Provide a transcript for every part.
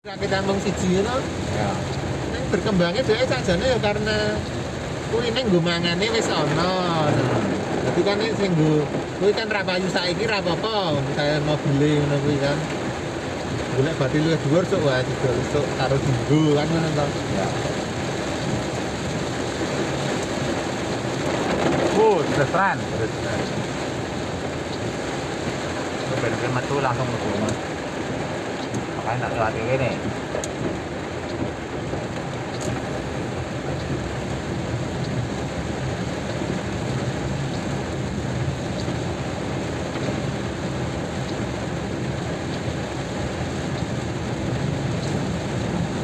kita ngomong siji ngono Ya. ning berkembangnya dhek sakjane ya karena kuwi ning nggo mangane wis ana Dadi kan sing nggo kuwi kan ra payu saiki ra apa-apa misalnya mau beli ngono kuwi kan golek bati luwih dhuwur sok wae didol sok karo dinggo kan ngono to Ya. Oh, terserah. Ben metu langsung ke rumah. Makanya nak lewat ini.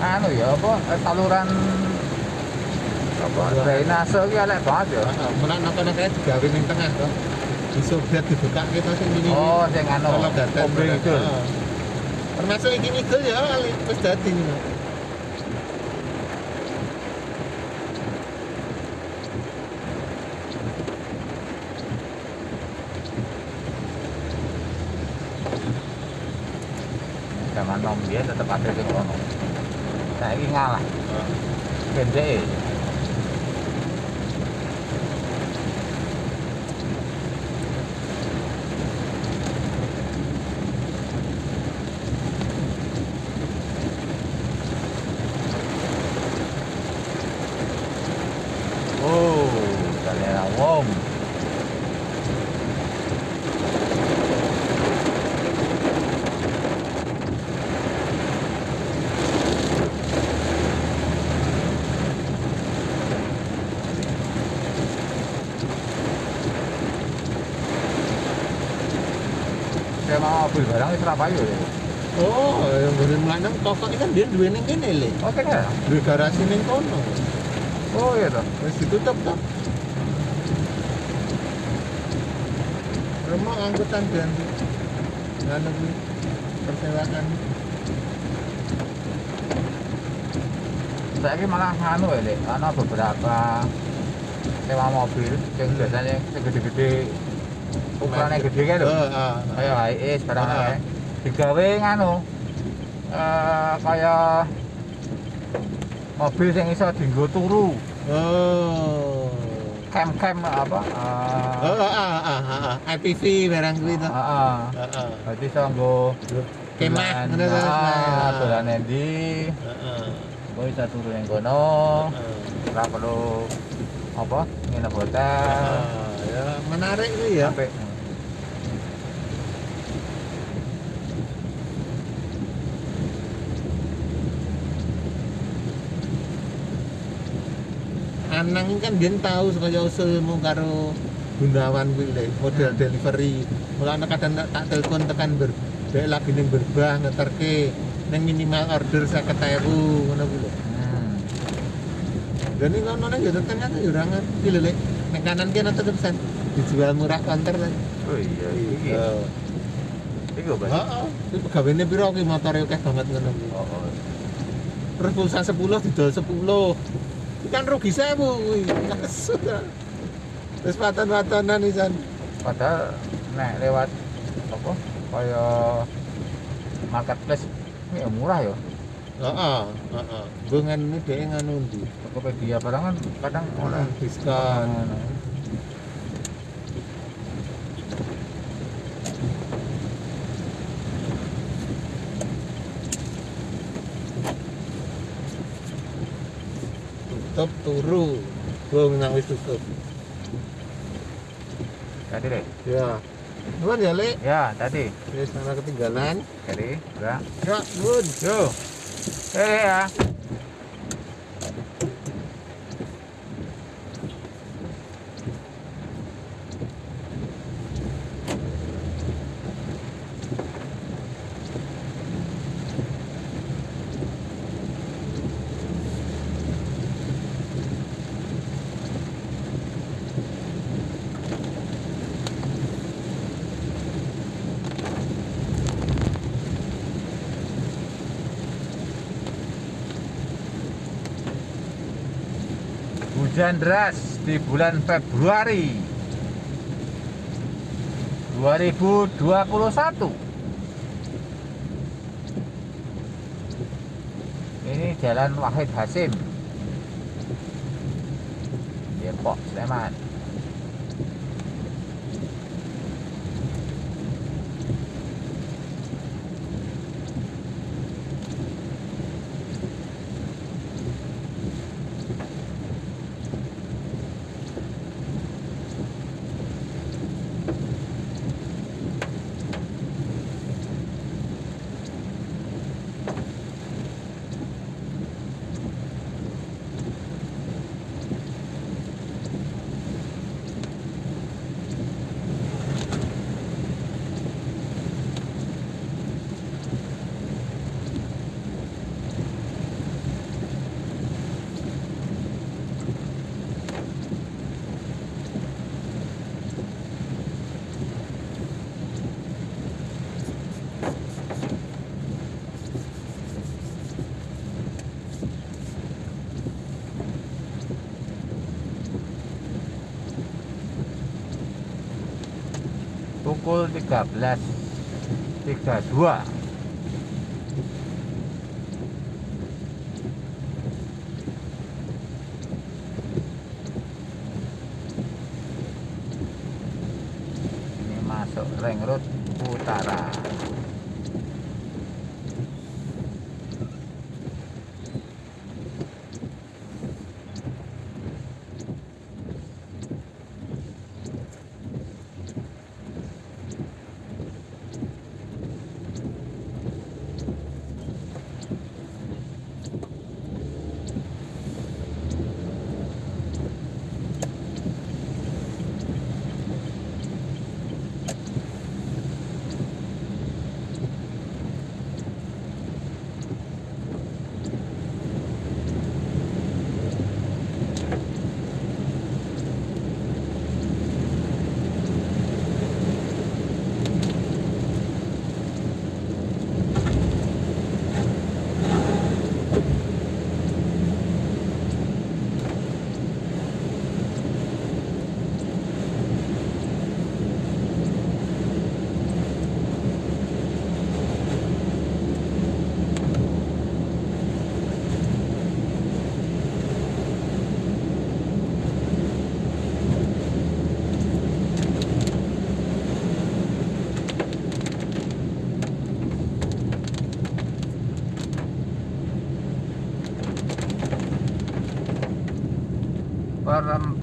Anu ya apa eh, saluran apa drainase ki elek banget ya. Mulai nang kayak digawe ning tengah to dibuka kita sing ini Oh, sing anu obeng itu. Termasuk iki ngidul ya wis dadi Zaman nom dia tetap ada sing ngono. Saiki ngalah. Pendek. Mau mobil barang di Surabaya ya. oh yang ngene lanang toko iki kan dia duwe ning kene le Oke kan? duwe garasi ning kono Oh iya toh. wis ditutup to rumah angkutan dan nganu kuwi persewaan Saya ini malah anu ya, Lek. Ana beberapa sewa mobil yang biasanya yang gede-gede ukurannya gede kan lho. heeh Kayak HIS barang Ah. kayak digawe nganu eh kayak mobil yang iso dienggo turu, oh camp-camp apa? Oh, Eh, ah, ah, ah, ah, IPV barang to. Heeh. Heeh. Berarti iso nggo Kemah ngono to. Ah, dolan endi? Heeh. Kowe iso turu ning kono. Ora perlu apa? Nginep hotel. Ah, Ya, menarik kuwi ya. Sampai Anang kan dia tahu supaya usulmu karo Gunawan kuwi le, model Hmm. delivery. Mulane kadang tak telepon tekan ber dhek lagi ning berbah ngeterke ning minimal order 50.000 ngono kuwi lho. hmm. Dan ini ngono nang yo tengah yo ora ngerti lho le. Ning kanan kene tetep sen dijual murah counter kan. Oh iya, iki. Heeh. Iki Bos. Heeh. Iki pegawene piro ki motore akeh banget ngono kuwi. Oh, oh. Terus pulsa 10 didol 10. Kan rugi 1000 kuwi. Kesut. ya. Terus paten-patenan isan. Padahal nek lewat apa? Kaya marketplace ya murah ya. Heeh, heeh. Bungan ini dhek nganu ndi? Tokopedia barang kan kadang oleh Oleh diskon. Tutup turu. Bung nang wis tutup. Tadi deh. Ya. Nuwun ya, Lek. Ya, tadi. Wis ana ketinggalan. Tadi, udah. Ya, nuwun. Yo. Eh ya. Hujan deras di bulan Februari 2021. Jalan Wahid Hasim Depok Sleman pukul 13.32 ini masuk ring road utara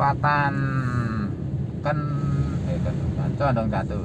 perempatan kan eh kan condong jatuh